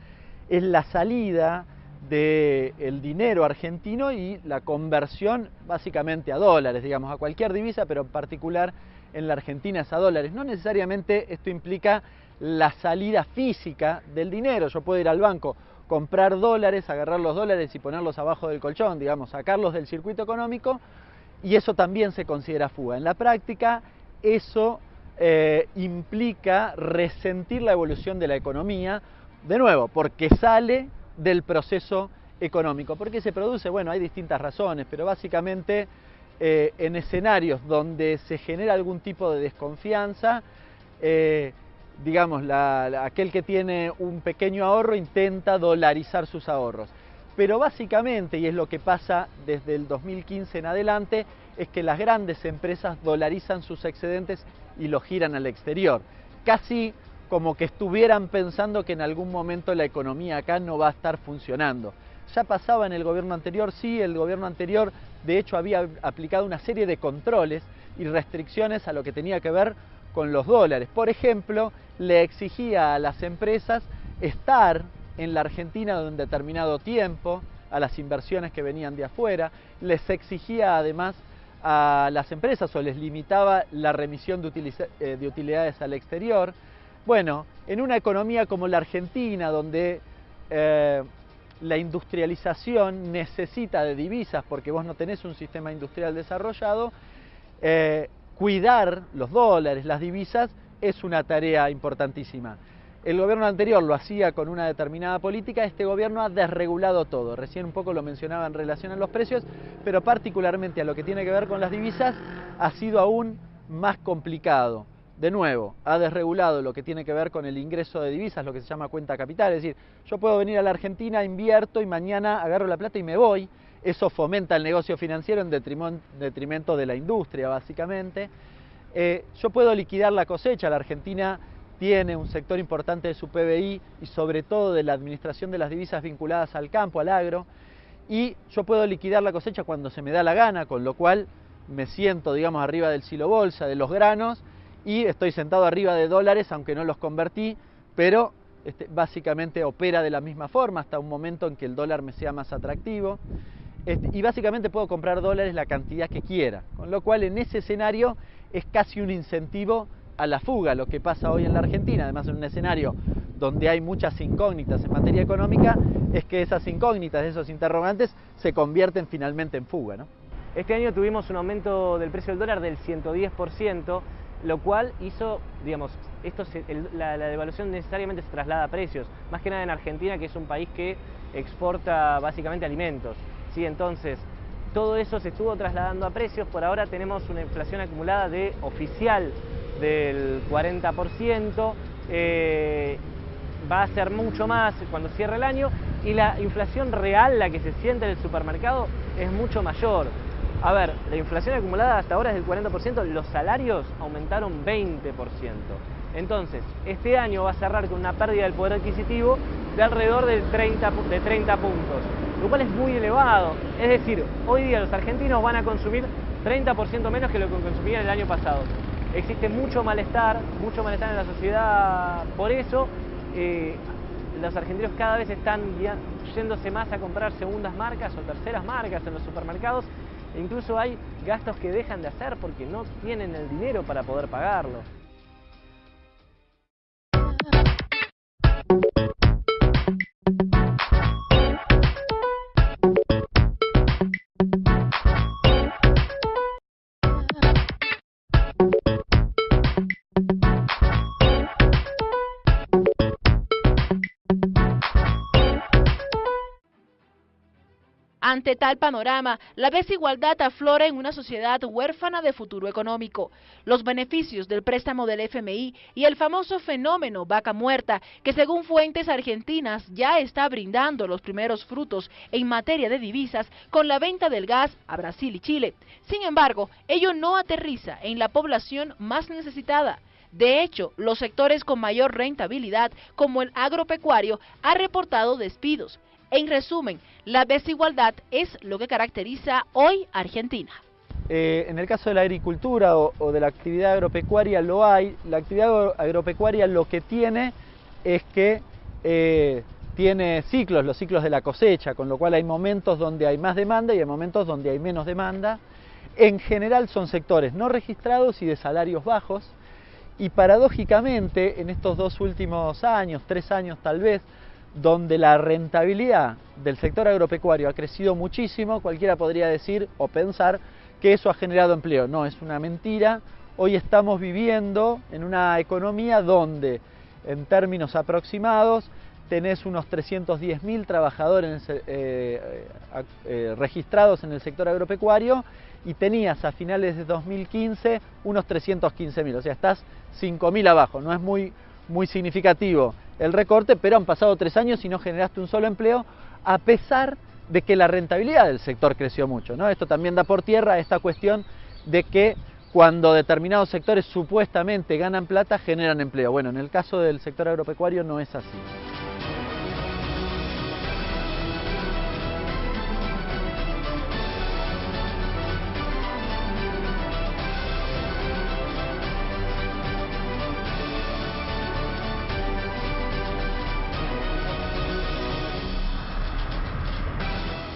es la salida del dinero argentino y la conversión básicamente a dólares, digamos, a cualquier divisa, pero en particular en la Argentina es a dólares. No necesariamente esto implica la salida física del dinero. Yo puedo ir al banco, comprar dólares, agarrar los dólares y ponerlos abajo del colchón, digamos, sacarlos del circuito económico, y eso también se considera fuga. En la práctica, eso eh, implica resentir la evolución de la economía, de nuevo, porque sale del proceso económico. ¿Por qué se produce? Bueno, hay distintas razones, pero básicamente eh, en escenarios donde se genera algún tipo de desconfianza, eh, digamos, aquel que tiene un pequeño ahorro intenta dolarizar sus ahorros. Pero básicamente, y es lo que pasa desde el 2015 en adelante, es que las grandes empresas dolarizan sus excedentes y los giran al exterior. Casi como que estuvieran pensando que en algún momento la economía acá no va a estar funcionando. Ya pasaba en el gobierno anterior, sí, el gobierno anterior de hecho había aplicado una serie de controles y restricciones a lo que tenía que ver con los dólares. Por ejemplo, le exigía a las empresas estar en la Argentina de un determinado tiempo, a las inversiones que venían de afuera, les exigía además a las empresas o les limitaba la remisión de, eh, de utilidades al exterior, bueno, en una economía como la Argentina, donde eh, la industrialización necesita de divisas porque vos no tenés un sistema industrial desarrollado, eh, cuidar los dólares, las divisas, es una tarea importantísima. El gobierno anterior lo hacía con una determinada política, este gobierno ha desregulado todo. Recién un poco lo mencionaba en relación a los precios, pero particularmente a lo que tiene que ver con las divisas ha sido aún más complicado de nuevo, ha desregulado lo que tiene que ver con el ingreso de divisas, lo que se llama cuenta capital, es decir, yo puedo venir a la Argentina, invierto y mañana agarro la plata y me voy, eso fomenta el negocio financiero en detrimento de la industria, básicamente. Eh, yo puedo liquidar la cosecha, la Argentina tiene un sector importante de su PBI y sobre todo de la administración de las divisas vinculadas al campo, al agro, y yo puedo liquidar la cosecha cuando se me da la gana, con lo cual me siento, digamos, arriba del silo bolsa, de los granos, y estoy sentado arriba de dólares, aunque no los convertí, pero este, básicamente opera de la misma forma hasta un momento en que el dólar me sea más atractivo. Este, y básicamente puedo comprar dólares la cantidad que quiera, con lo cual en ese escenario es casi un incentivo a la fuga, lo que pasa hoy en la Argentina, además en un escenario donde hay muchas incógnitas en materia económica, es que esas incógnitas, esos interrogantes, se convierten finalmente en fuga. ¿no? Este año tuvimos un aumento del precio del dólar del 110%, lo cual hizo, digamos, esto la, devaluación necesariamente se traslada a precios, más que nada en Argentina, que es un país que exporta básicamente alimentos. ¿sí? Entonces, todo eso se estuvo trasladando a precios, por ahora tenemos una inflación acumulada de oficial del 40%, eh, va a ser mucho más cuando cierre el año, y la inflación real, la que se siente en el supermercado, es mucho mayor. A ver, la inflación acumulada hasta ahora es del 40%, los salarios aumentaron 20%. Entonces, este año va a cerrar con una pérdida del poder adquisitivo de alrededor del 30, de 30 puntos, lo cual es muy elevado. Es decir, hoy día los argentinos van a consumir 30% menos que lo que consumían el año pasado. Existe mucho malestar, mucho malestar en la sociedad por eso. Eh, los argentinos cada vez están yéndose más a comprar segundas marcas o terceras marcas en los supermercados Incluso hay gastos que dejan de hacer porque no tienen el dinero para poder pagarlo. Ante tal panorama, la desigualdad aflora en una sociedad huérfana de futuro económico. Los beneficios del préstamo del FMI y el famoso fenómeno vaca muerta, que según fuentes argentinas ya está brindando los primeros frutos en materia de divisas con la venta del gas a Brasil y Chile. Sin embargo, ello no aterriza en la población más necesitada. De hecho, los sectores con mayor rentabilidad, como el agropecuario, ha reportado despidos. En resumen, la desigualdad es lo que caracteriza hoy Argentina. Eh, en el caso de la agricultura o, de la actividad agropecuaria lo hay. La actividad agropecuaria lo que tiene es que eh, tiene ciclos, los ciclos de la cosecha, con lo cual hay momentos donde hay más demanda y hay momentos donde hay menos demanda. En general son sectores no registrados y de salarios bajos. Y paradójicamente, en estos dos últimos años, tres años tal vez, donde la rentabilidad del sector agropecuario ha crecido muchísimo, cualquiera podría decir o pensar que eso ha generado empleo. No, es una mentira. Hoy estamos viviendo en una economía donde, en términos aproximados, tenés unos 310.000 trabajadores eh, eh, eh, registrados en el sector agropecuario y tenías a finales de 2015 unos 315.000, o sea, estás 5.000 abajo, no es muy, muy significativo el recorte, pero han pasado tres años y no generaste un solo empleo, a pesar de que la rentabilidad del sector creció mucho. ¿no? Esto también da por tierra esta cuestión de que cuando determinados sectores supuestamente ganan plata, generan empleo. Bueno, en el caso del sector agropecuario no es así.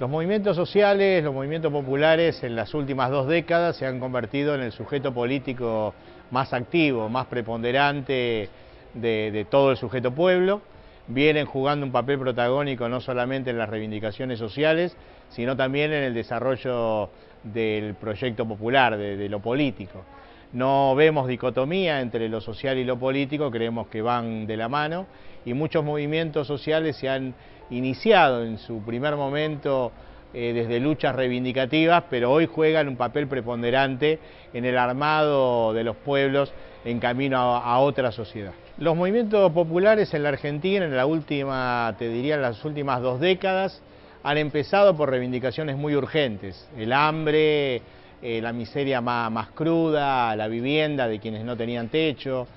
Los movimientos sociales, los movimientos populares en las últimas dos décadas se han convertido en el sujeto político más activo, más preponderante de, todo el sujeto pueblo. Vienen jugando un papel protagónico no solamente en las reivindicaciones sociales, sino también en el desarrollo del proyecto popular, de lo político. No vemos dicotomía entre lo social y lo político, creemos que van de la mano y muchos movimientos sociales se han iniciado en su primer momento eh, desde luchas reivindicativas, pero hoy juegan un papel preponderante en el armado de los pueblos en camino a, otra sociedad. Los movimientos populares en la Argentina, en la última, te diría, en las últimas dos décadas, han empezado por reivindicaciones muy urgentes. El hambre, eh, la miseria más cruda, la vivienda de quienes no tenían techo,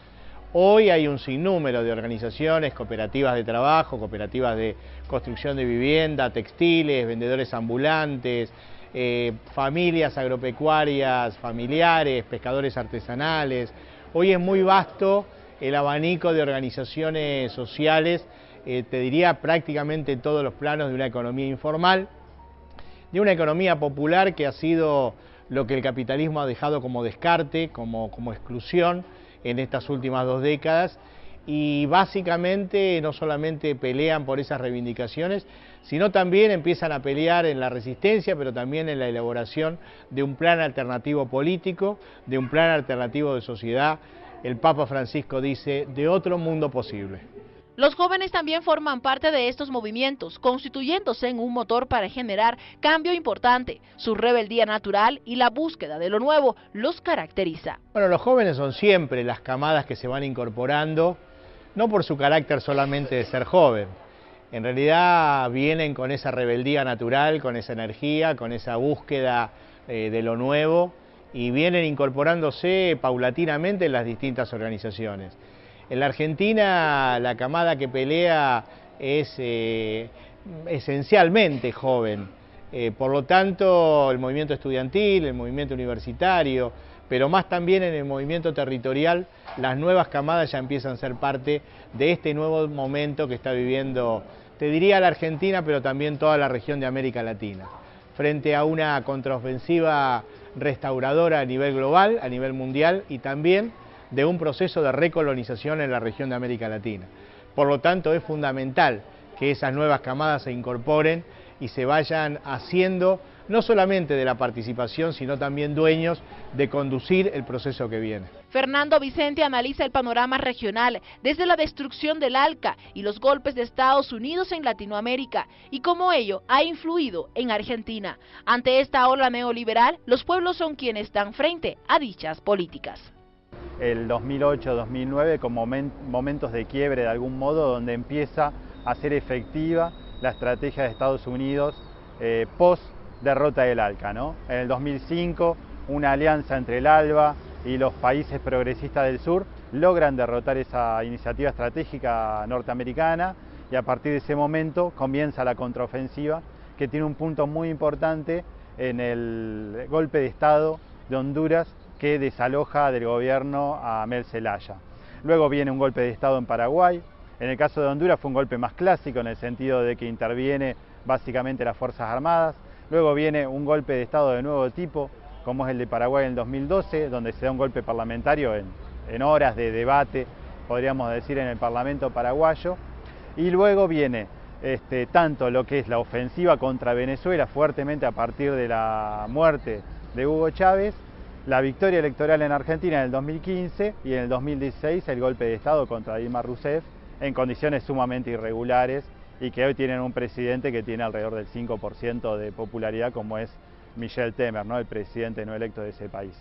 Hoy hay un sinnúmero de organizaciones, cooperativas de trabajo, cooperativas de construcción de vivienda, textiles, vendedores ambulantes, eh, familias agropecuarias familiares, pescadores artesanales. Hoy es muy vasto el abanico de organizaciones sociales, eh, te diría prácticamente en todos los planos de una economía informal, de una economía popular que ha sido lo que el capitalismo ha dejado como descarte, como exclusión, en estas últimas dos décadas y básicamente no solamente pelean por esas reivindicaciones, sino también empiezan a pelear en la resistencia, pero también en la elaboración de un plan alternativo político, de un plan alternativo de sociedad. El Papa Francisco dice, de otro mundo posible. Los jóvenes también forman parte de estos movimientos, constituyéndose en un motor para generar cambio importante. Su rebeldía natural y la búsqueda de lo nuevo los caracteriza. Bueno, los jóvenes son siempre las camadas que se van incorporando, no por su carácter solamente de ser joven. En realidad vienen con esa rebeldía natural, con esa energía, con esa búsqueda eh, de lo nuevo y vienen incorporándose paulatinamente en las distintas organizaciones. En la Argentina la camada que pelea es eh, esencialmente joven, eh, por lo tanto el movimiento estudiantil, el movimiento universitario, pero más también en el movimiento territorial, las nuevas camadas ya empiezan a ser parte de este nuevo momento que está viviendo, te diría la Argentina, pero también toda la región de América Latina, frente a una contraofensiva restauradora a nivel global, a nivel mundial y también de un proceso de recolonización en la región de América Latina. Por lo tanto, es fundamental que esas nuevas camadas se incorporen y se vayan haciendo no solamente de la participación, sino también dueños de conducir el proceso que viene. Fernando Vicente analiza el panorama regional desde la destrucción del ALCA y los golpes de Estados Unidos en Latinoamérica y cómo ello ha influido en Argentina. Ante esta ola neoliberal, los pueblos son quienes dan frente a dichas políticas. El 2008-2009 como momentos de quiebre de algún modo donde empieza a ser efectiva la estrategia de Estados Unidos eh, post derrota del ALCA. ¿no? En el 2005 una alianza entre el ALBA y los países progresistas del sur logran derrotar esa iniciativa estratégica norteamericana y a partir de ese momento comienza la contraofensiva que tiene un punto muy importante en el golpe de Estado de Honduras que desaloja del gobierno a Mel Zelaya. Luego viene un golpe de Estado en Paraguay. En el caso de Honduras fue un golpe más clásico en el sentido de que interviene básicamente las Fuerzas Armadas. Luego viene un golpe de Estado de nuevo tipo, como es el de Paraguay en el 2012, donde se da un golpe parlamentario en, horas de debate, podríamos decir, en el Parlamento paraguayo. Y luego viene este, tanto lo que es la ofensiva contra Venezuela fuertemente a partir de la muerte de Hugo Chávez, la victoria electoral en Argentina en el 2015 y en el 2016 el golpe de Estado contra Dilma Rousseff en condiciones sumamente irregulares y que hoy tienen un presidente que tiene alrededor del 5% de popularidad como es Michel Temer, ¿no? el presidente no electo de ese país.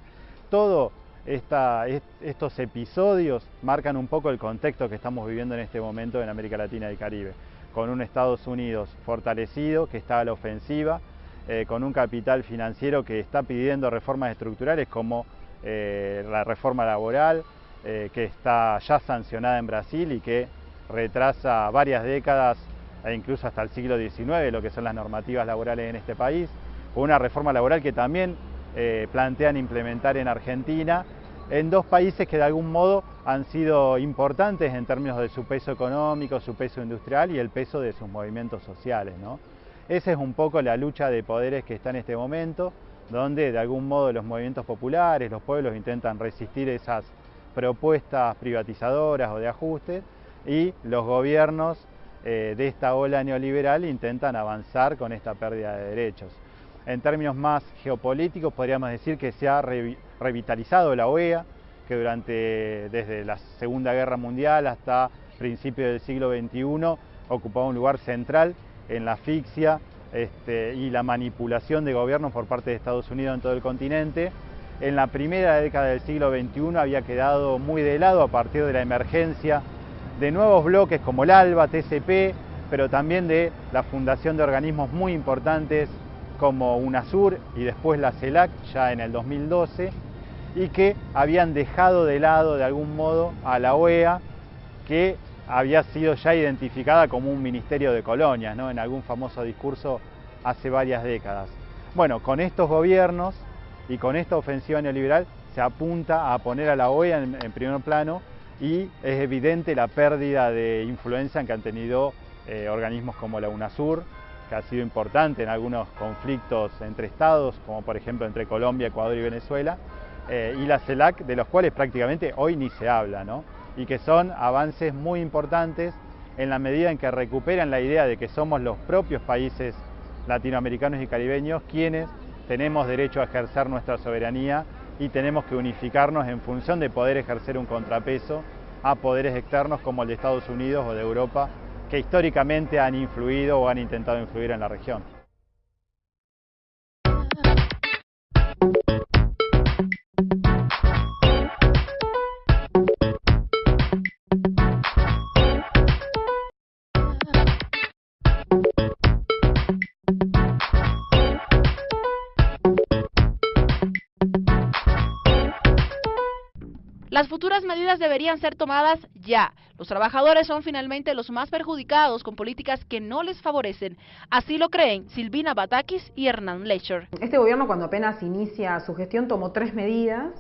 Todos estos episodios marcan un poco el contexto que estamos viviendo en este momento en América Latina y Caribe, con un Estados Unidos fortalecido que está a la ofensiva, eh, con un capital financiero que está pidiendo reformas estructurales como eh, la reforma laboral, eh, que está ya sancionada en Brasil y que retrasa varias décadas e incluso hasta el siglo XIX lo que son las normativas laborales en este país, una reforma laboral que también eh, plantean implementar en Argentina, en dos países que de algún modo han sido importantes en términos de su peso económico, su peso industrial y el peso de sus movimientos sociales. ¿no? Esa es un poco la lucha de poderes que está en este momento, donde de algún modo los movimientos populares, los pueblos intentan resistir esas propuestas privatizadoras o de ajustes y los gobiernos eh, de esta ola neoliberal intentan avanzar con esta pérdida de derechos. En términos más geopolíticos podríamos decir que se ha revitalizado la OEA, que durante desde la Segunda Guerra Mundial hasta principios del siglo XXI ocupaba un lugar central en la asfixia este, y la manipulación de gobiernos por parte de Estados Unidos en todo el continente. En la primera década del siglo XXI había quedado muy de lado a partir de la emergencia de nuevos bloques como el ALBA, TCP, pero también de la fundación de organismos muy importantes como UNASUR y después la CELAC ya en el 2012 y que habían dejado de lado de algún modo a la OEA que había sido ya identificada como un ministerio de colonias, ¿no? en algún famoso discurso hace varias décadas. Bueno, con estos gobiernos y con esta ofensiva neoliberal se apunta a poner a la OEA en, en primer plano y es evidente la pérdida de influencia que han tenido eh, organismos como la UNASUR, que ha sido importante en algunos conflictos entre estados, como por ejemplo entre Colombia, Ecuador y Venezuela, eh, y la CELAC, de los cuales prácticamente hoy ni se habla, ¿no? y que son avances muy importantes en la medida en que recuperan la idea de que somos los propios países latinoamericanos y caribeños quienes tenemos derecho a ejercer nuestra soberanía y tenemos que unificarnos en función de poder ejercer un contrapeso a poderes externos como el de Estados Unidos o de Europa que históricamente han influido o han intentado influir en la región. Las futuras medidas deberían ser tomadas ya. Los trabajadores son finalmente los más perjudicados con políticas que no les favorecen. Así lo creen Silvina Batakis y Hernán Lecher. Este gobierno cuando apenas inicia su gestión tomó tres medidas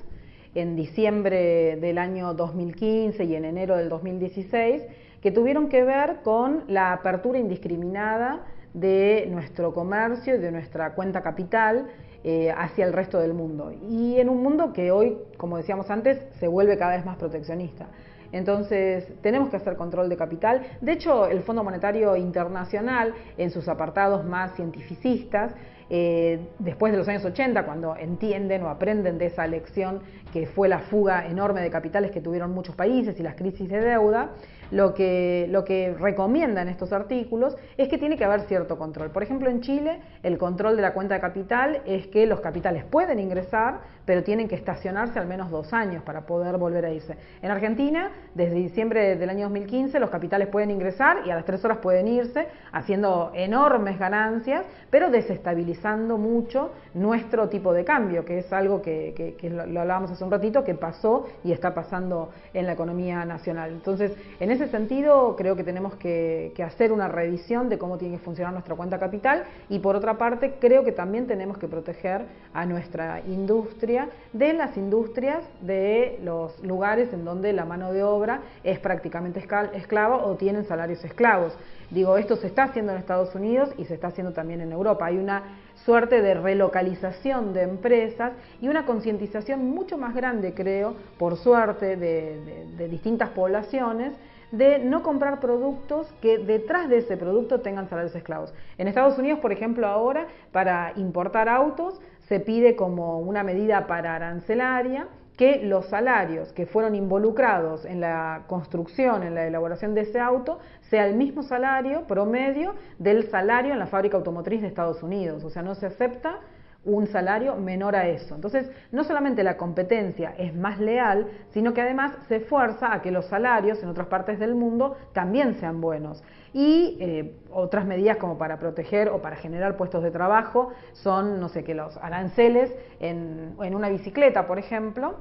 en diciembre del año 2015 y en enero del 2016 que tuvieron que ver con la apertura indiscriminada de nuestro comercio y de nuestra cuenta capital eh, hacia el resto del mundo. Y en un mundo que hoy, como decíamos antes, se vuelve cada vez más proteccionista. Entonces, tenemos que hacer control de capital. De hecho, el Fondo Monetario Internacional, en sus apartados más cientificistas, eh, después de los años 80, cuando entienden o aprenden de esa lección que fue la fuga enorme de capitales que tuvieron muchos países y las crisis de deuda, lo que, lo que recomiendan estos artículos es que tiene que haber cierto control. Por ejemplo, en Chile, el control de la cuenta de capital es que los capitales pueden ingresar, pero tienen que estacionarse al menos dos años para poder volver a irse. En Argentina, desde diciembre del año 2015, los capitales pueden ingresar y a las tres horas pueden irse, haciendo enormes ganancias, pero desestabilizando mucho nuestro tipo de cambio, que es algo que, lo, hablábamos hace un ratito, que pasó y está pasando en la economía nacional. Entonces, en ese sentido, creo que tenemos que, hacer una revisión de cómo tiene que funcionar nuestra cuenta capital y por otra parte, creo que también tenemos que proteger a nuestra industria de las industrias de los lugares en donde la mano de obra es prácticamente esclava o tienen salarios esclavos. Digo, esto se está haciendo en Estados Unidos y se está haciendo también en Europa. Hay una suerte de relocalización de empresas y una concientización mucho más grande, creo, por suerte, de, distintas poblaciones de no comprar productos que detrás de ese producto tengan salarios esclavos. En Estados Unidos, por ejemplo, ahora para importar autos se pide como una medida para arancelaria que los salarios que fueron involucrados en la construcción, en la elaboración de ese auto, sea el mismo salario promedio del salario en la fábrica automotriz de Estados Unidos. O sea, no se acepta un salario menor a eso. Entonces, no solamente la competencia es más leal, sino que además se fuerza a que los salarios en otras partes del mundo también sean buenos. Y eh, otras medidas como para proteger o para generar puestos de trabajo son, no sé, que los aranceles en, en una bicicleta, por ejemplo,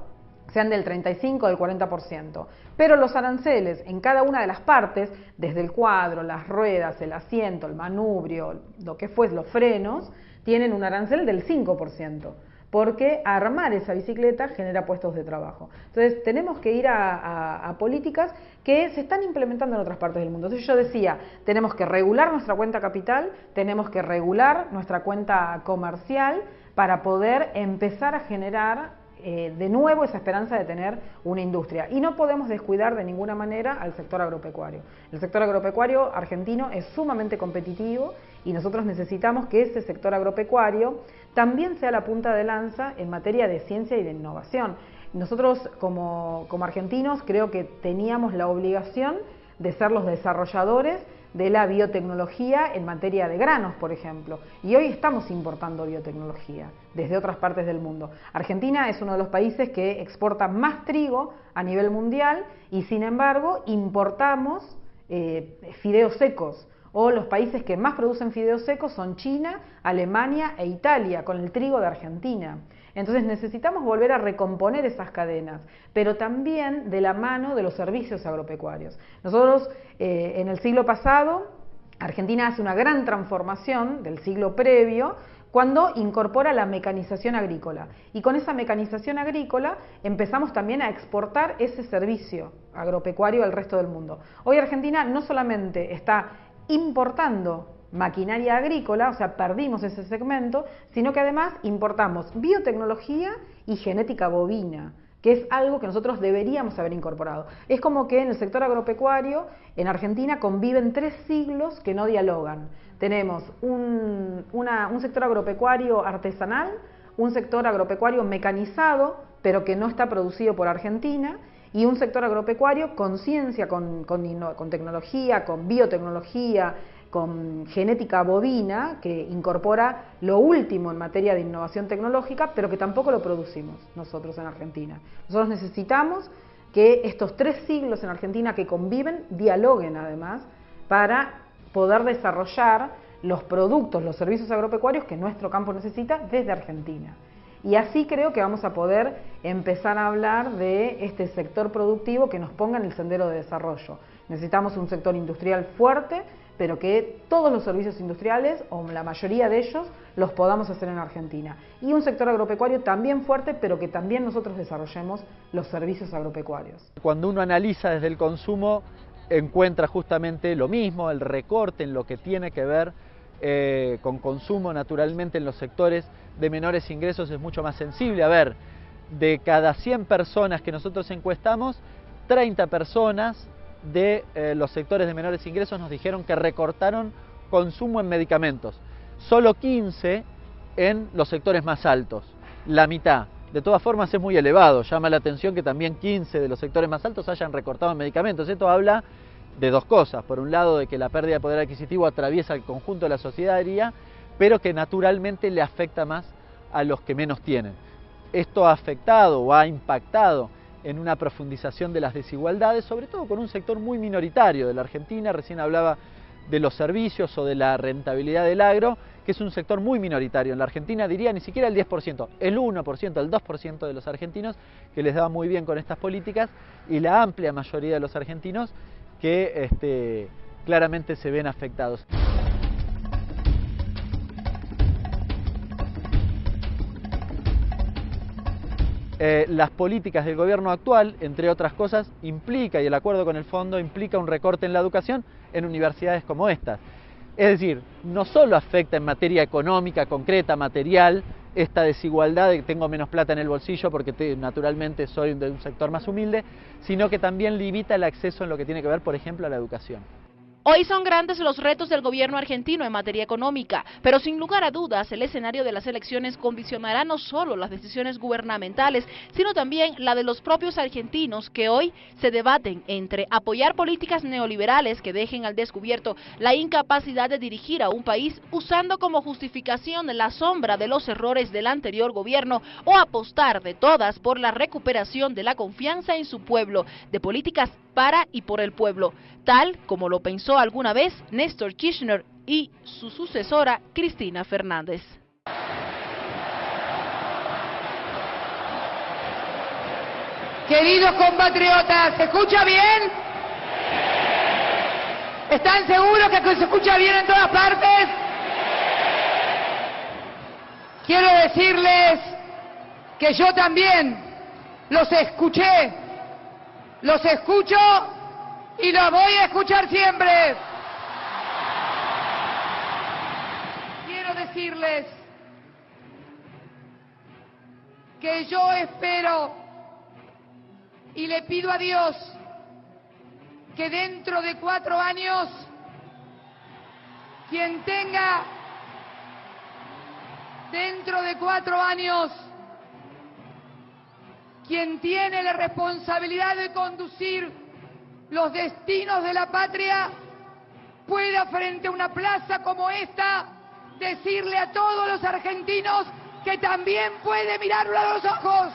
sean del 35 o del 40%. Pero los aranceles en cada una de las partes, desde el cuadro, las ruedas, el asiento, el manubrio, lo que fue, los frenos, tienen un arancel del 5%, porque armar esa bicicleta genera puestos de trabajo. Entonces tenemos que ir a, políticas que se están implementando en otras partes del mundo. Entonces yo decía, tenemos que regular nuestra cuenta capital, tenemos que regular nuestra cuenta comercial para poder empezar a generar eh, de nuevo esa esperanza de tener una industria. Y no podemos descuidar de ninguna manera al sector agropecuario. El sector agropecuario argentino es sumamente competitivo y nosotros necesitamos que ese sector agropecuario también sea la punta de lanza en materia de ciencia y de innovación. Nosotros como, como argentinos creo que teníamos la obligación de ser los desarrolladores de la biotecnología en materia de granos, por ejemplo. Y hoy estamos importando biotecnología desde otras partes del mundo. Argentina es uno de los países que exporta más trigo a nivel mundial y sin embargo importamos eh, fideos secos. O los países que más producen fideos secos son China, Alemania e Italia, con el trigo de Argentina. Entonces necesitamos volver a recomponer esas cadenas, pero también de la mano de los servicios agropecuarios. Nosotros eh, en el siglo pasado, Argentina hace una gran transformación del siglo previo cuando incorpora la mecanización agrícola. Y con esa mecanización agrícola empezamos también a exportar ese servicio agropecuario al resto del mundo. Hoy Argentina no solamente está importando maquinaria agrícola, o sea, perdimos ese segmento, sino que además importamos biotecnología y genética bovina que es algo que nosotros deberíamos haber incorporado. Es como que en el sector agropecuario, en Argentina, conviven tres siglos que no dialogan. Tenemos un, un sector agropecuario artesanal, un sector agropecuario mecanizado, pero que no está producido por Argentina, y un sector agropecuario con ciencia, con, con, tecnología, con biotecnología, con genética bovina, que incorpora lo último en materia de innovación tecnológica, pero que tampoco lo producimos nosotros en Argentina. Nosotros necesitamos que estos tres siglos en Argentina que conviven dialoguen además para poder desarrollar los productos, los servicios agropecuarios que nuestro campo necesita desde Argentina. Y así creo que vamos a poder empezar a hablar de este sector productivo que nos ponga en el sendero de desarrollo. Necesitamos un sector industrial fuerte, pero que todos los servicios industriales, o la mayoría de ellos, los podamos hacer en Argentina. Y un sector agropecuario también fuerte, pero que también nosotros desarrollemos los servicios agropecuarios. Cuando uno analiza desde el consumo, encuentra justamente lo mismo, el recorte en lo que tiene que ver eh, con consumo naturalmente en los sectores de menores ingresos es mucho más sensible. A ver, de cada 100 personas que nosotros encuestamos, 30 personas de eh, los sectores de menores ingresos nos dijeron que recortaron consumo en medicamentos. Solo 15 en los sectores más altos, la mitad. De todas formas es muy elevado, llama la atención que también 15 de los sectores más altos hayan recortado en medicamentos. Esto habla de dos cosas. Por un lado, de que la pérdida de poder adquisitivo atraviesa el conjunto de la sociedad, pero que naturalmente le afecta más a los que menos tienen. Esto ha afectado o ha impactado en una profundización de las desigualdades, sobre todo con un sector muy minoritario de la Argentina. Recién hablaba de los servicios o de la rentabilidad del agro, que es un sector muy minoritario. En la Argentina diría ni siquiera el 10%, el 1%, el 2% de los argentinos que les da muy bien con estas políticas y la amplia mayoría de los argentinos que este, claramente se ven afectados. Eh, las políticas del gobierno actual, entre otras cosas, implica, y el acuerdo con el fondo implica un recorte en la educación en universidades como estas. Es decir, no solo afecta en materia económica, concreta, material, esta desigualdad de que tengo menos plata en el bolsillo porque naturalmente soy de un sector más humilde, sino que también limita el acceso en lo que tiene que ver, por ejemplo, a la educación. Hoy son grandes los retos del gobierno argentino en materia económica, pero sin lugar a dudas el escenario de las elecciones condicionará no solo las decisiones gubernamentales, sino también la de los propios argentinos que hoy se debaten entre apoyar políticas neoliberales que dejen al descubierto la incapacidad de dirigir a un país usando como justificación la sombra de los errores del anterior gobierno o apostar de todas por la recuperación de la confianza en su pueblo, de políticas para y por el pueblo, tal como lo pensó alguna vez Néstor Kirchner y su sucesora Cristina Fernández. Queridos compatriotas, ¿se escucha bien? ¿Están seguros que se escucha bien en todas partes? Quiero decirles que yo también los escuché los escucho y los voy a escuchar siempre. Quiero decirles que yo espero y le pido a Dios que dentro de cuatro años quien tenga dentro de cuatro años quien tiene la responsabilidad de conducir los destinos de la patria, pueda frente a una plaza como esta decirle a todos los argentinos que también puede mirarlo a los ojos.